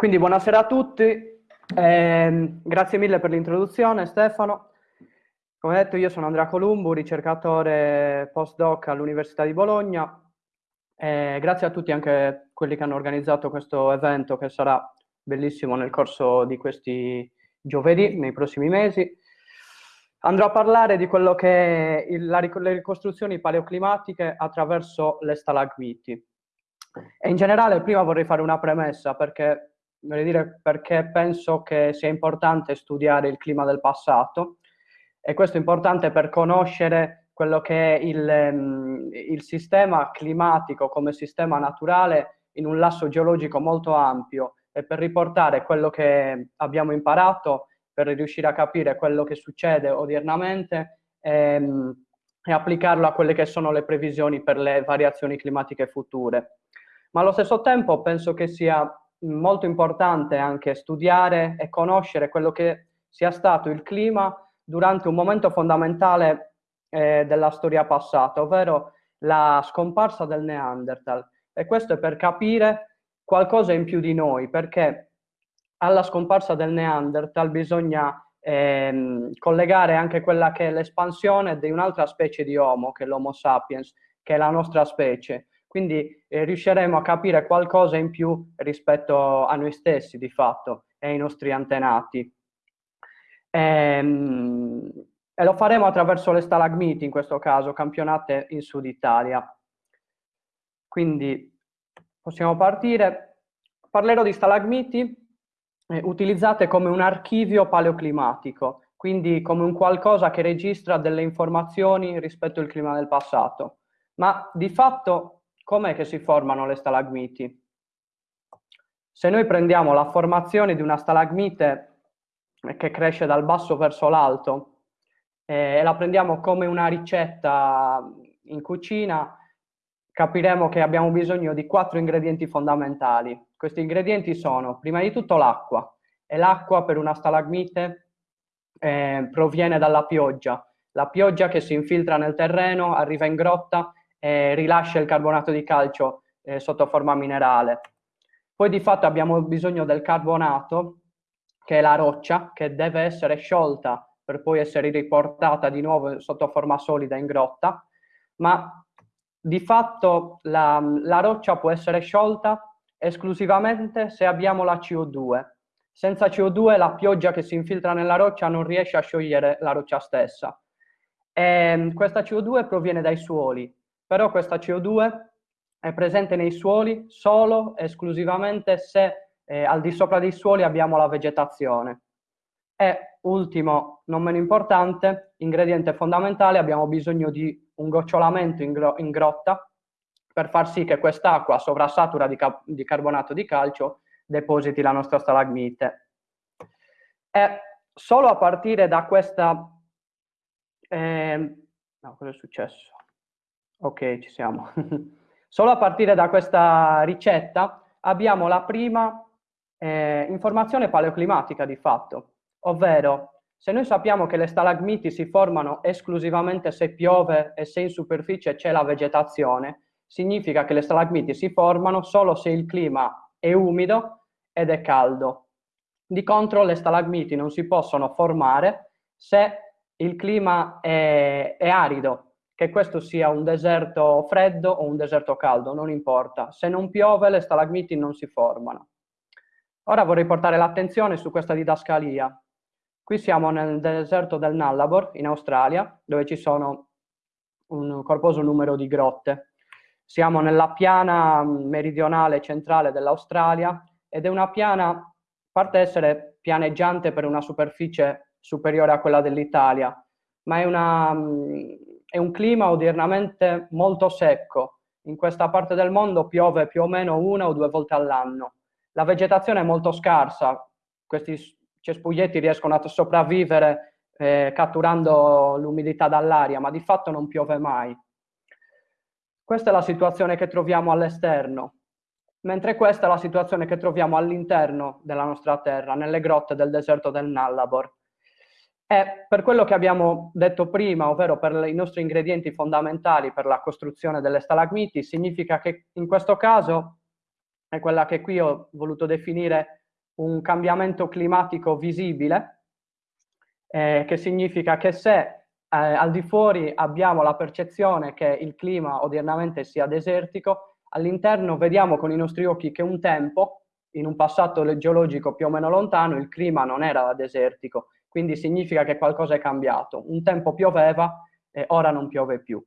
Quindi buonasera a tutti, eh, grazie mille per l'introduzione Stefano. Come detto io sono Andrea Columbu, ricercatore postdoc all'Università di Bologna. Eh, grazie a tutti anche quelli che hanno organizzato questo evento che sarà bellissimo nel corso di questi giovedì, nei prossimi mesi. Andrò a parlare di quello che è il, la, le ricostruzioni paleoclimatiche attraverso le stalagmiti. E in generale prima vorrei fare una premessa perché vorrei dire perché penso che sia importante studiare il clima del passato e questo è importante per conoscere quello che è il, um, il sistema climatico come sistema naturale in un lasso geologico molto ampio e per riportare quello che abbiamo imparato, per riuscire a capire quello che succede odiernamente ehm, e applicarlo a quelle che sono le previsioni per le variazioni climatiche future. Ma allo stesso tempo penso che sia molto importante anche studiare e conoscere quello che sia stato il clima durante un momento fondamentale eh, della storia passata, ovvero la scomparsa del Neanderthal. E questo è per capire qualcosa in più di noi, perché alla scomparsa del Neanderthal bisogna ehm, collegare anche quella che è l'espansione di un'altra specie di Homo, che è l'Homo sapiens, che è la nostra specie. Quindi eh, riusciremo a capire qualcosa in più rispetto a noi stessi, di fatto, e ai nostri antenati. Ehm, e lo faremo attraverso le stalagmiti, in questo caso, campionate in Sud Italia. Quindi possiamo partire. Parlerò di stalagmiti eh, utilizzate come un archivio paleoclimatico, quindi come un qualcosa che registra delle informazioni rispetto al clima del passato. Ma di fatto com'è che si formano le stalagmiti? Se noi prendiamo la formazione di una stalagmite che cresce dal basso verso l'alto eh, e la prendiamo come una ricetta in cucina, capiremo che abbiamo bisogno di quattro ingredienti fondamentali. Questi ingredienti sono, prima di tutto, l'acqua. E l'acqua per una stalagmite eh, proviene dalla pioggia. La pioggia che si infiltra nel terreno, arriva in grotta eh, rilascia il carbonato di calcio eh, sotto forma minerale. Poi di fatto abbiamo bisogno del carbonato, che è la roccia, che deve essere sciolta per poi essere riportata di nuovo sotto forma solida in grotta, ma di fatto la, la roccia può essere sciolta esclusivamente se abbiamo la CO2. Senza CO2 la pioggia che si infiltra nella roccia non riesce a sciogliere la roccia stessa. E ehm, questa CO2 proviene dai suoli, però questa CO2 è presente nei suoli solo e esclusivamente se eh, al di sopra dei suoli abbiamo la vegetazione. E ultimo, non meno importante, ingrediente fondamentale, abbiamo bisogno di un gocciolamento in, gro in grotta per far sì che quest'acqua sovrasatura di, di, carbonato di calcio depositi la nostra stalagmite. E solo a partire da questa... Eh, no, cosa è successo? Ok, ci siamo. Solo a partire da questa ricetta abbiamo la prima eh, informazione paleoclimatica di fatto, ovvero se noi sappiamo che le stalagmiti si formano esclusivamente se piove e se in superficie c'è la vegetazione, significa che le stalagmiti si formano solo se il clima è umido ed è caldo. Di contro le stalagmiti non si possono formare se il clima è, è arido, che questo sia un deserto freddo o un deserto caldo, non importa. Se non piove le stalagmiti non si formano. Ora vorrei portare l'attenzione su questa didascalia. Qui siamo nel deserto del Nullarbor, in Australia, dove ci sono un corposo numero di grotte. Siamo nella piana meridionale centrale dell'Australia ed è una piana, parte essere pianeggiante per una superficie superiore a quella dell'Italia, ma è una, è un clima odiernamente molto secco. In questa parte del mondo piove più o meno una o due volte all'anno. La vegetazione è molto scarsa, questi cespuglietti riescono a sopravvivere eh, catturando l'umidità dall'aria, ma di fatto non piove mai. Questa è la situazione che troviamo all'esterno, mentre questa è la situazione che troviamo all'interno della nostra terra, nelle grotte del deserto del Nullarbor. E per quello che abbiamo detto prima, ovvero per i nostri ingredienti fondamentali per la costruzione delle stalagmiti, significa che in questo caso è quella che qui ho voluto definire un cambiamento climatico visibile, eh, che significa che se eh, al di fuori abbiamo la percezione che il clima odiernamente sia desertico, all'interno vediamo con i nostri occhi che un tempo, in un passato geologico più o meno lontano, il clima non era desertico, quindi significa che qualcosa è cambiato. Un tempo pioveva e ora non piove più.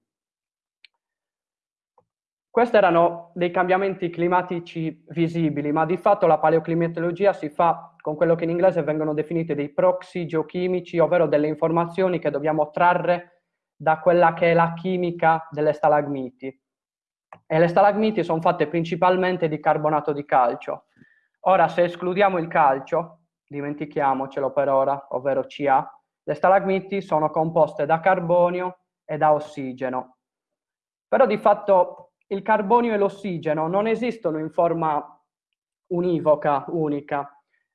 Questi erano dei cambiamenti climatici visibili, ma di fatto la paleoclimatologia si fa con quello che in inglese vengono definiti dei proxy geochimici, ovvero delle informazioni che dobbiamo trarre da quella che è la chimica delle stalagmiti. E le stalagmiti sono fatte principalmente di carbonato di calcio. Ora, se escludiamo il calcio, dimentichiamocelo per ora, ovvero Ca, le stalagmiti sono composte da carbonio e da ossigeno. Però di fatto il carbonio e l'ossigeno non esistono in forma univoca, unica,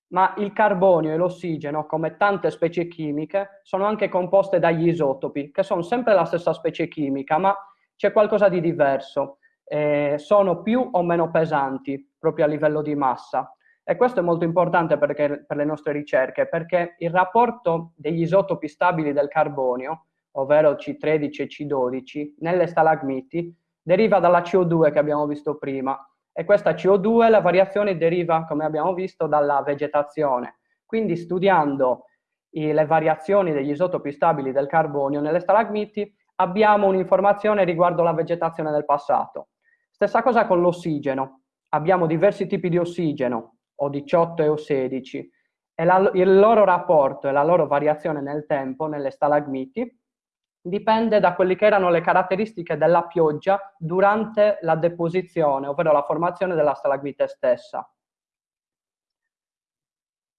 ma il carbonio e l'ossigeno, come tante specie chimiche, sono anche composte dagli isotopi, che sono sempre la stessa specie chimica, ma c'è qualcosa di diverso. Eh, sono più o meno pesanti proprio a livello di massa. E questo è molto importante perché, per le nostre ricerche, perché il rapporto degli isotopi stabili del carbonio, ovvero C13 e C12, nelle stalagmiti, deriva dalla CO2 che abbiamo visto prima e questa CO2, la variazione deriva, come abbiamo visto, dalla vegetazione. Quindi studiando i, le variazioni degli isotopi stabili del carbonio nelle stalagmiti abbiamo un'informazione riguardo la vegetazione del passato. Stessa cosa con l'ossigeno. Abbiamo diversi tipi di ossigeno, O18 e O16, e la, il loro rapporto e la loro variazione nel tempo nelle stalagmiti dipende da quelle che erano le caratteristiche della pioggia durante la deposizione, ovvero la formazione della stalagmite stessa.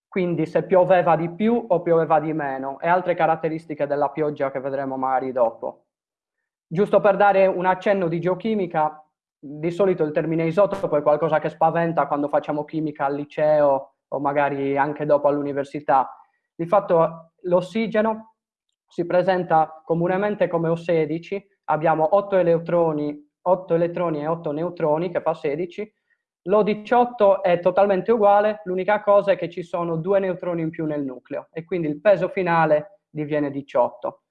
Quindi se pioveva di più o pioveva di meno e altre caratteristiche della pioggia che vedremo magari dopo. Giusto per dare un accenno di geochimica, di solito il termine isotopo è qualcosa che spaventa quando facciamo chimica al liceo o magari anche dopo all'università. Di fatto l'ossigeno si presenta comunemente come O16, abbiamo 8 elettroni, 8 elettroni e 8 neutroni, che fa 16, l'O18 è totalmente uguale, l'unica cosa è che ci sono due neutroni in più nel nucleo e quindi il peso finale diviene 18.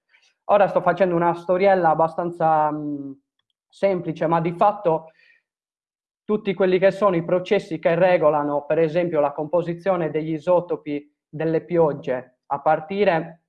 Ora sto facendo una storiella abbastanza mh, semplice, ma di fatto tutti quelli che sono i processi che regolano, per esempio, la composizione degli isotopi delle piogge, a partire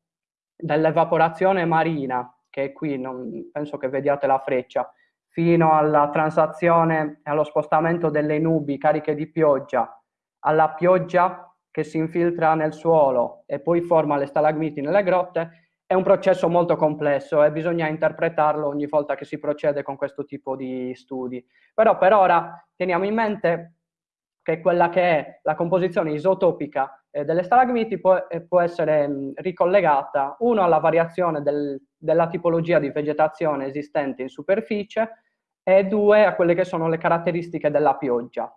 dall'evaporazione marina, che è qui, non, penso che vediate la freccia, fino alla transazione e allo spostamento delle nubi cariche di pioggia, alla pioggia che si infiltra nel suolo e poi forma le stalagmiti nelle grotte, è un processo molto complesso e bisogna interpretarlo ogni volta che si procede con questo tipo di studi. Però per ora teniamo in mente che quella che è la composizione isotopica eh, delle stalagmiti può, eh, può essere mh, ricollegata, uno, alla variazione del, della tipologia di vegetazione esistente in superficie e due, a quelle che sono le caratteristiche della pioggia.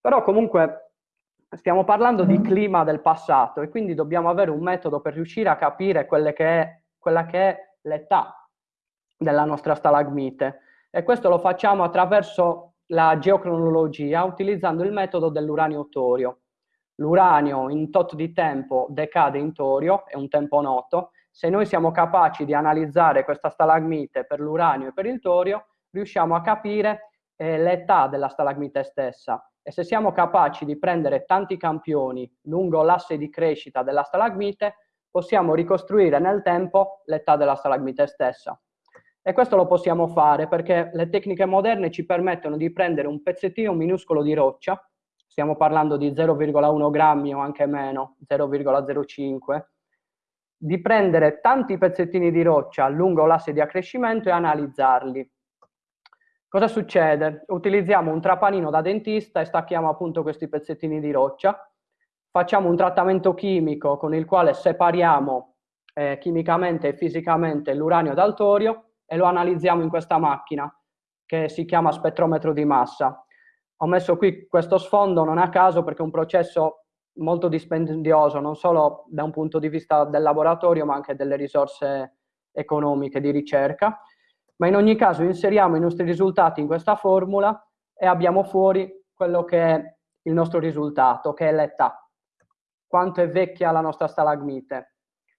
Però comunque stiamo parlando di clima del passato e quindi dobbiamo avere un metodo per riuscire a capire che è, quella che è l'età della nostra stalagmite e questo lo facciamo attraverso la geocronologia utilizzando il metodo dell'uranio torio. L'uranio in tot di tempo decade in torio, è un tempo noto. Se noi siamo capaci di analizzare questa stalagmite per l'uranio e per il torio, riusciamo a capire eh, l'età della stalagmite stessa. E se siamo capaci di prendere tanti campioni lungo l'asse di crescita della stalagmite, possiamo ricostruire nel tempo l'età della stalagmite stessa. E questo lo possiamo fare perché le tecniche moderne ci permettono di prendere un pezzettino minuscolo di roccia, stiamo parlando di 0,1 grammi o anche meno, 0,05, di prendere tanti pezzettini di roccia lungo l'asse di accrescimento e analizzarli. Cosa succede? Utilizziamo un trapanino da dentista e stacchiamo appunto questi pezzettini di roccia, facciamo un trattamento chimico con il quale separiamo eh, chimicamente e fisicamente l'uranio dal torio e lo analizziamo in questa macchina che si chiama spettrometro di massa. Ho messo qui questo sfondo non a caso perché è un processo molto dispendioso, non solo da un punto di vista del laboratorio, ma anche delle risorse economiche di ricerca. Ma in ogni caso inseriamo i nostri risultati in questa formula e abbiamo fuori quello che è il nostro risultato, che è l'età. Quanto è vecchia la nostra stalagmite.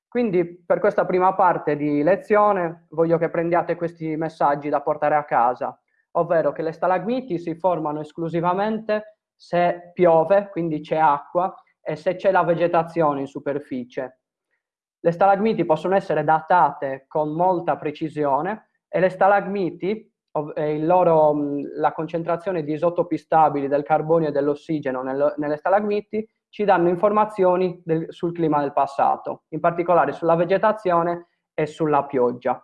Quindi per questa prima parte di lezione voglio che prendiate questi messaggi da portare a casa, ovvero che le stalagmiti si formano esclusivamente se piove, quindi c'è acqua, e se c'è la vegetazione in superficie. Le stalagmiti possono essere datate con molta precisione e le stalagmiti, loro, la concentrazione di isotopi stabili del carbonio e dell'ossigeno nelle stalagmiti ci danno informazioni del, sul clima del passato, in particolare sulla vegetazione e sulla pioggia.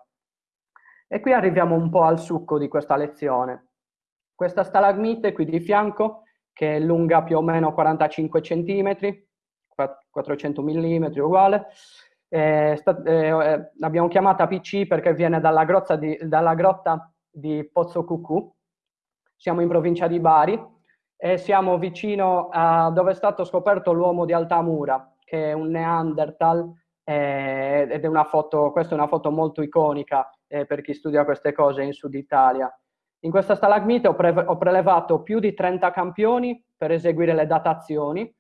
E qui arriviamo un po' al succo di questa lezione. Questa stalagmite qui di fianco, che è lunga più o meno 45 cm, 400 mm uguale, eh, eh, l'abbiamo chiamata PC perché viene dalla, di, dalla grotta di Pozzo Cucù, siamo in provincia di Bari, e siamo vicino a dove è stato scoperto l'uomo di Altamura, che è un Neanderthal, eh, ed è una foto, questa è una foto molto iconica eh, per chi studia queste cose in Sud Italia. In questa stalagmite ho, pre ho prelevato più di 30 campioni per eseguire le datazioni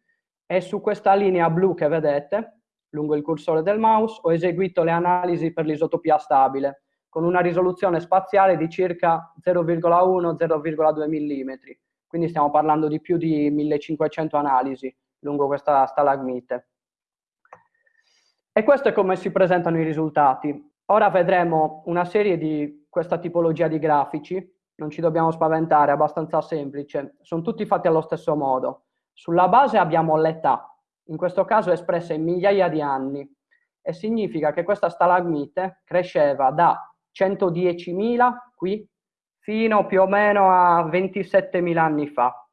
e su questa linea blu che vedete, lungo il cursore del mouse, ho eseguito le analisi per l'isotopia stabile, con una risoluzione spaziale di circa 0,1-0,2 mm quindi stiamo parlando di più di 1500 analisi lungo questa stalagmite. E questo è come si presentano i risultati. Ora vedremo una serie di questa tipologia di grafici, non ci dobbiamo spaventare, è abbastanza semplice, sono tutti fatti allo stesso modo. Sulla base abbiamo l'età, in questo caso espressa in migliaia di anni, e significa che questa stalagmite cresceva da 110.000 qui fino più o meno a 27.000 anni fa.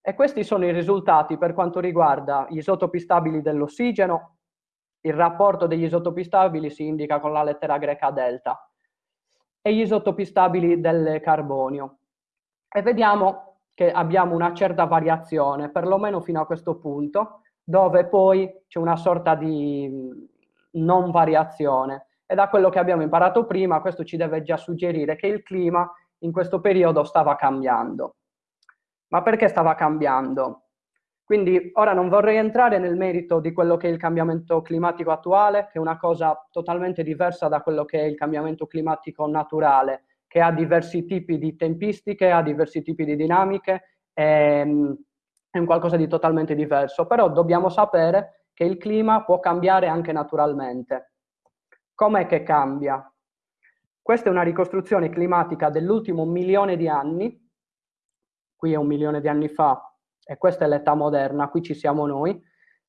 E questi sono i risultati per quanto riguarda gli isotopi stabili dell'ossigeno. Il rapporto degli isotopi stabili si indica con la lettera greca delta e gli isotopi stabili del carbonio. E vediamo che abbiamo una certa variazione, perlomeno fino a questo punto, dove poi c'è una sorta di non variazione e da quello che abbiamo imparato prima questo ci deve già suggerire che il clima in questo periodo stava cambiando. Ma perché stava cambiando? Quindi ora non vorrei entrare nel merito di quello che è il cambiamento climatico attuale, che è una cosa totalmente diversa da quello che è il cambiamento climatico naturale, che ha diversi tipi di tempistiche, ha diversi tipi di dinamiche, ehm, è un qualcosa di totalmente diverso, però dobbiamo sapere che il clima può cambiare anche naturalmente. Com'è che cambia? Questa è una ricostruzione climatica dell'ultimo milione di anni, qui è un milione di anni fa, e questa è l'età moderna, qui ci siamo noi,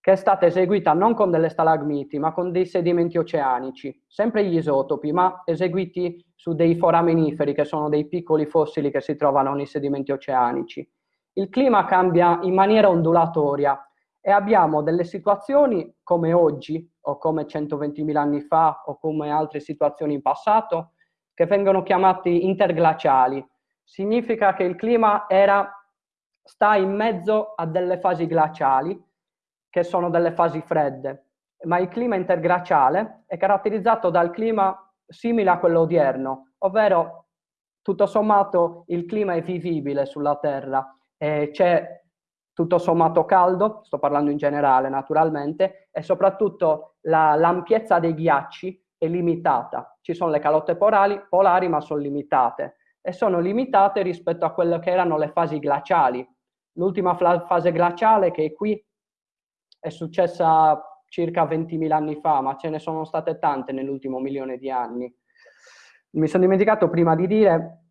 che è stata eseguita non con delle stalagmiti, ma con dei sedimenti oceanici, sempre gli isotopi, ma eseguiti su dei forameniferi, che sono dei piccoli fossili che si trovano nei sedimenti oceanici. Il clima cambia in maniera ondulatoria, e abbiamo delle situazioni come oggi o come 120.000 anni fa o come altre situazioni in passato che vengono chiamate interglaciali. Significa che il clima era, sta in mezzo a delle fasi glaciali che sono delle fasi fredde, ma il clima interglaciale è caratterizzato dal clima simile a quello odierno, ovvero tutto sommato il clima è vivibile sulla Terra, c'è tutto sommato caldo, sto parlando in generale naturalmente, e soprattutto la, l'ampiezza dei ghiacci è limitata. Ci sono le calotte polari, polari ma sono limitate e sono limitate rispetto a quelle che erano le fasi glaciali. L'ultima fase glaciale che è qui è successa circa 20.000 anni fa, ma ce ne sono state tante nell'ultimo milione di anni. Mi sono dimenticato prima di dire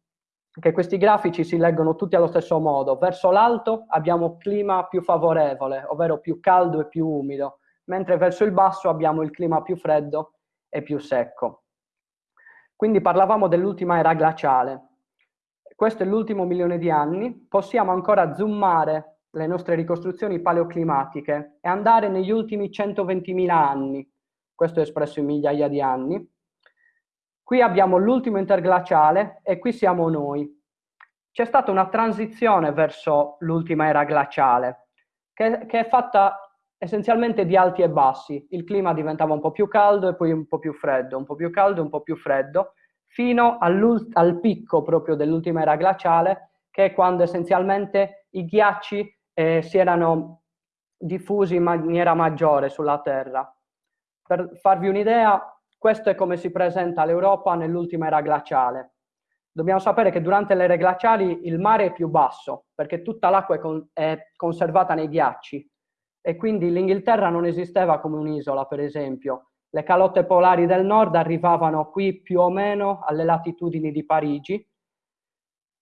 che questi grafici si leggono tutti allo stesso modo. Verso l'alto abbiamo clima più favorevole, ovvero più caldo e più umido, mentre verso il basso abbiamo il clima più freddo e più secco. Quindi parlavamo dell'ultima era glaciale. Questo è l'ultimo milione di anni. Possiamo ancora zoomare le nostre ricostruzioni paleoclimatiche e andare negli ultimi 120.000 anni. Questo è espresso in migliaia di anni Qui abbiamo l'ultimo interglaciale e qui siamo noi. C'è stata una transizione verso l'ultima era glaciale, che, che, è fatta essenzialmente di alti e bassi. Il clima diventava un po' più caldo e poi un po' più freddo, un po' più caldo e un po' più freddo, fino al picco proprio dell'ultima era glaciale, che è quando essenzialmente i ghiacci eh, si erano diffusi in maniera maggiore sulla Terra. Per farvi un'idea, questo è come si presenta l'Europa nell'ultima era glaciale. Dobbiamo sapere che durante le ere glaciali il mare è più basso, perché tutta l'acqua è, con è conservata nei ghiacci, e quindi l'Inghilterra non esisteva come un'isola, per esempio. Le calotte polari del nord arrivavano qui più o meno alle latitudini di Parigi.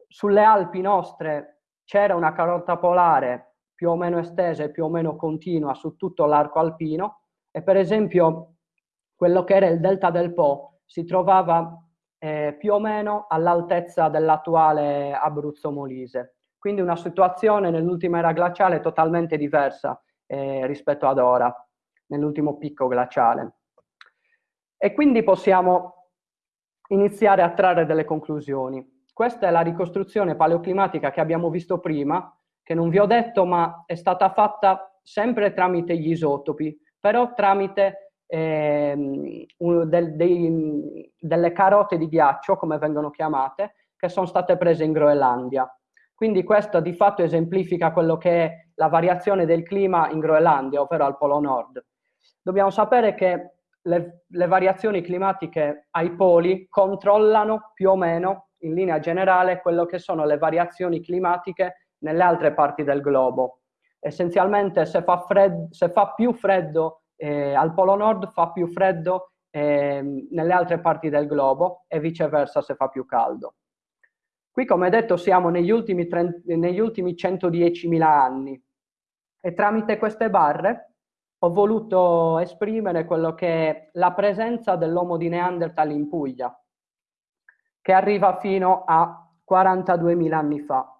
Sulle Alpi nostre c'era una calotta polare più o meno estesa e più o meno continua su tutto l'arco alpino e per esempio quello che era il delta del Po si trovava eh, più o meno all'altezza dell'attuale Abruzzo Molise. Quindi una situazione nell'ultima era glaciale totalmente diversa eh, rispetto ad ora, nell'ultimo picco glaciale. E quindi possiamo iniziare a trarre delle conclusioni. Questa è la ricostruzione paleoclimatica che abbiamo visto prima, che non vi ho detto, ma è stata fatta sempre tramite gli isotopi, però tramite eh, del, dei, delle carote di ghiaccio, come vengono chiamate, che sono state prese in Groenlandia. Quindi questo di fatto esemplifica quello che è la variazione del clima in Groenlandia, ovvero al Polo Nord. Dobbiamo sapere che le, le variazioni climatiche ai poli controllano più o meno in linea generale quello che sono le variazioni climatiche nelle altre parti del globo. Essenzialmente se fa, fred, se fa più freddo eh, al Polo Nord fa più freddo eh, nelle altre parti del globo e viceversa se fa più caldo. Qui, come detto, siamo negli ultimi, 30, negli ultimi 110.000 anni e tramite queste barre ho voluto esprimere quello che è la presenza dell'uomo di Neanderthal in Puglia, che arriva fino a 42.000 anni fa.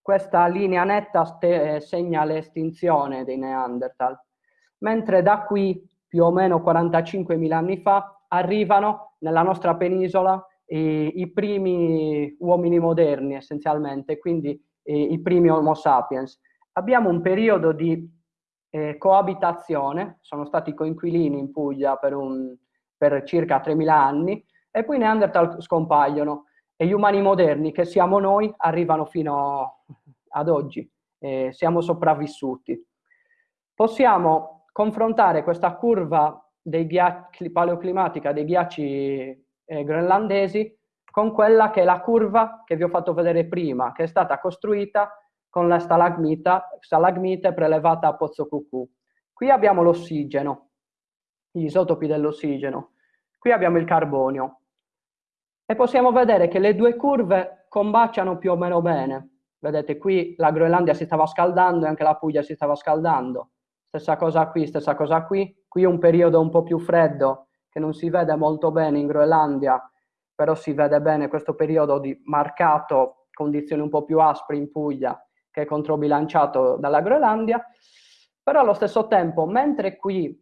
Questa linea netta eh, segna l'estinzione dei Neanderthal, mentre da qui, più o meno 45.000 anni fa, arrivano nella nostra penisola i, i primi uomini moderni essenzialmente, quindi i, i primi Homo sapiens. Abbiamo un periodo di eh, coabitazione, sono stati coinquilini in Puglia per, un, per circa 3.000 anni, e poi i Neanderthal scompaiono e gli umani moderni, che siamo noi, arrivano fino ad oggi, eh, siamo sopravvissuti. Possiamo confrontare questa curva dei paleoclimatica dei ghiacci eh, groenlandesi con quella che è la curva che vi ho fatto vedere prima, che è stata costruita con la stalagmite prelevata a Pozzo Cucù. Qui abbiamo l'ossigeno, gli isotopi dell'ossigeno. Qui abbiamo il carbonio. E possiamo vedere che le due curve combaciano più o meno bene. Vedete, qui la Groenlandia si stava scaldando e anche la Puglia si stava scaldando. Stessa cosa qui, stessa cosa qui. Qui un periodo un po' più freddo che non si vede molto bene in Groenlandia, però si vede bene questo periodo di marcato condizioni un po' più aspre in Puglia che è controbilanciato dalla Groenlandia, però allo stesso tempo, mentre qui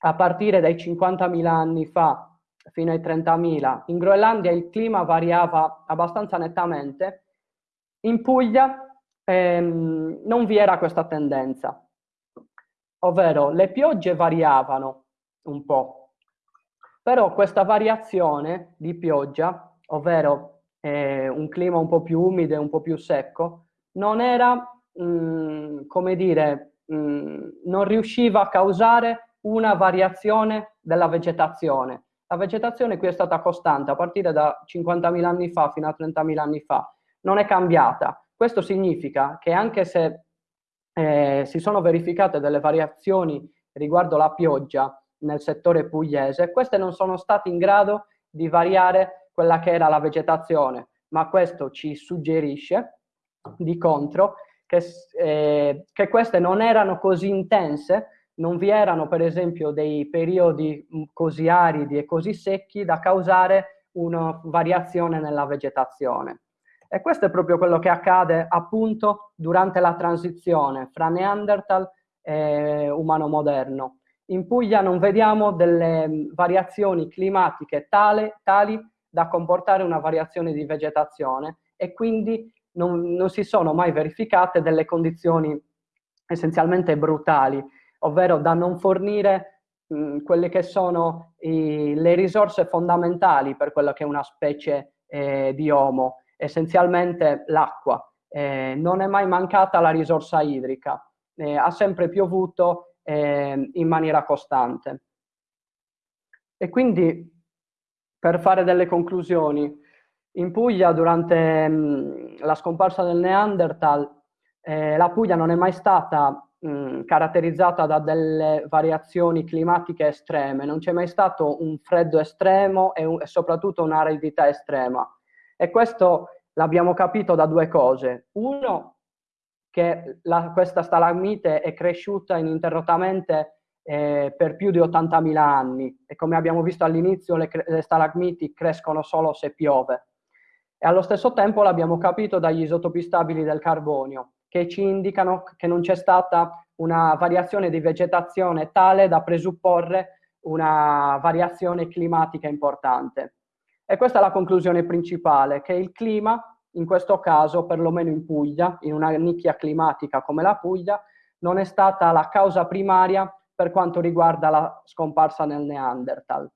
a partire dai 50.000 anni fa fino ai 30.000, in Groenlandia il clima variava abbastanza nettamente, in Puglia ehm, non vi era questa tendenza, ovvero le piogge variavano un po', però questa variazione di pioggia, ovvero eh, un clima un po' più umido e un po' più secco, non era, mh, mm, come dire, mh, mm, non riusciva a causare una variazione della vegetazione. La vegetazione qui è stata costante a partire da 50.000 anni fa fino a 30.000 anni fa, non è cambiata. Questo significa che anche se eh, si sono verificate delle variazioni riguardo la pioggia nel settore pugliese, queste non sono state in grado di variare quella che era la vegetazione, ma questo ci suggerisce di contro, che, eh, che queste non erano così intense, non vi erano per esempio dei periodi mm, così aridi e così secchi da causare una variazione nella vegetazione. E questo è proprio quello che accade appunto durante la transizione fra Neanderthal e umano moderno. In Puglia non vediamo delle mm, variazioni climatiche tale, tali da comportare una variazione di vegetazione e quindi non, non si sono mai verificate delle condizioni essenzialmente brutali, ovvero da non fornire mh, quelle che sono i, le risorse fondamentali per quella che è una specie eh, di Homo, essenzialmente l'acqua. eh, non è mai mancata la risorsa idrica, eh, ha sempre piovuto eh, in maniera costante. E quindi, per fare delle conclusioni, in Puglia durante mh, la scomparsa del Neanderthal, eh, la Puglia non è mai stata mh, caratterizzata da delle variazioni climatiche estreme, non c'è mai stato un freddo estremo e, un, e soprattutto un'aridità estrema. E questo l'abbiamo capito da due cose. Uno, che la, questa stalagmite è cresciuta ininterrottamente eh, per più di 80.000 anni e come abbiamo visto all'inizio le, le stalagmiti crescono solo se piove. E allo stesso tempo l'abbiamo capito dagli isotopi stabili del carbonio, che ci indicano che non c'è stata una variazione di vegetazione tale da presupporre una variazione climatica importante. E questa è la conclusione principale, che il clima, in questo caso, perlomeno in Puglia, in una nicchia climatica come la Puglia, non è stata la causa primaria per quanto riguarda la scomparsa nel Neanderthal.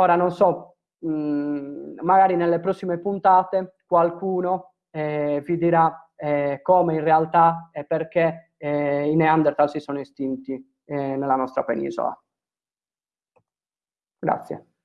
Ora non so, mh, mm, magari nelle prossime puntate qualcuno eh, vi dirà eh, come in realtà e perché eh, i Neanderthal si sono estinti eh, nella nostra penisola. Grazie.